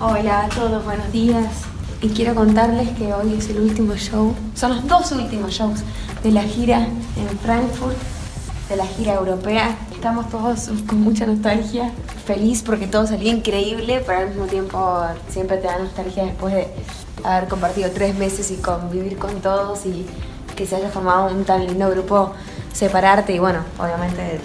Hola a todos, buenos días. Y quiero contarles que hoy es el último show, son los dos últimos shows de la gira en Frankfurt, de la gira europea. Estamos todos con mucha nostalgia, feliz porque todo salió increíble, pero al mismo tiempo siempre te da nostalgia después de haber compartido tres meses y convivir con todos y que se haya formado un tan lindo grupo, separarte y bueno, obviamente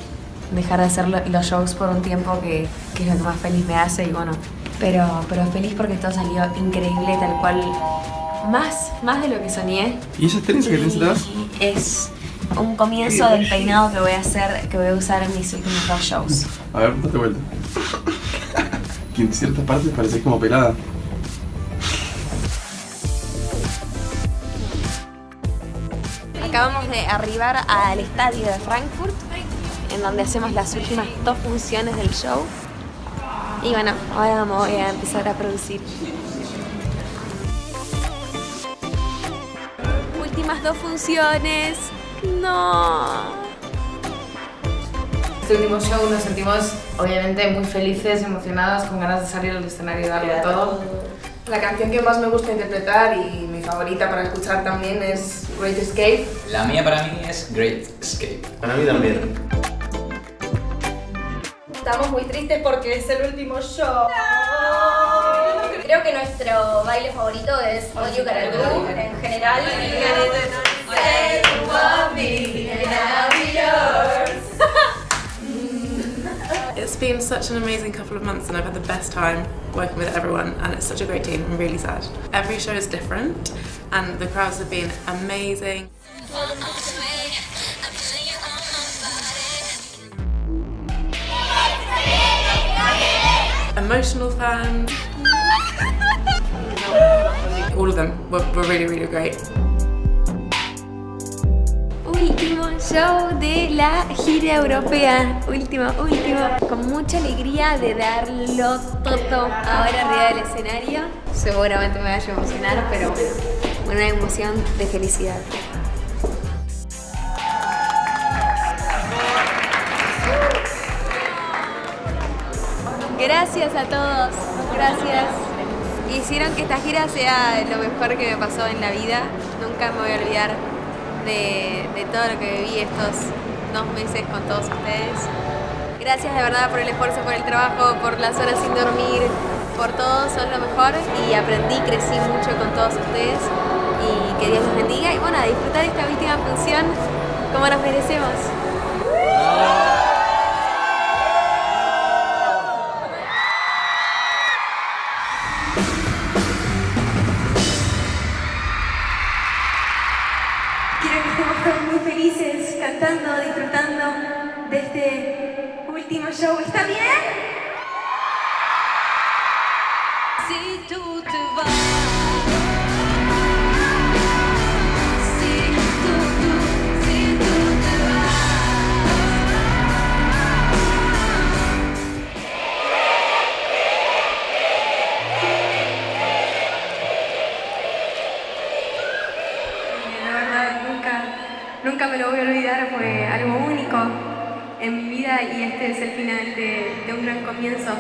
dejar de hacer los shows por un tiempo que, que es lo que más feliz me hace y bueno, pero, pero feliz porque todo salió increíble, tal cual, más, más de lo que soñé. ¿Y esa trenza que tienes? Es un comienzo del peinado que voy a hacer, que voy a usar en mis últimos dos shows. A ver, date vuelta. que en ciertas partes parece como pelada. Acabamos de arribar al estadio de Frankfurt, en donde hacemos las últimas dos funciones del show. Y bueno, ahora me voy a empezar a producir. Últimas dos funciones. No. Este último show nos sentimos obviamente muy felices, emocionadas, con ganas de salir al escenario y darlo todo. La canción que más me gusta interpretar y mi favorita para escuchar también es Great Escape. La mía para mí es Great Escape. Para mí también. Estamos muy tristes porque es el último show. Creo que nuestro baile favorito es All You Gotta Do en general. Say you It's been such an amazing couple of months and I've had the best time working with everyone and it's such a great team. I'm really sad. Every show is different and the crowds have been amazing. Emotional fans. All of them were, were really, really great. Último show de la gira europea. Último, último. Con mucha alegría de darlo todo ahora arriba del escenario. Seguramente me vaya a emocionar, pero una emoción de felicidad. Gracias a todos, gracias. Hicieron que esta gira sea lo mejor que me pasó en la vida. Nunca me voy a olvidar de, todo lo que viví estos dos meses con todos ustedes. Gracias de verdad por el esfuerzo, por el trabajo, por las horas sin dormir, por todo, son lo mejor y aprendí, crecí mucho con todos ustedes y que Dios los bendiga y bueno, a disfrutar esta última función como nos merecemos. Felices, cantando, disfrutando de este último show. ¿Está bien? Si tú te vas, fue algo único en mi vida y este es el final de un gran comienzo.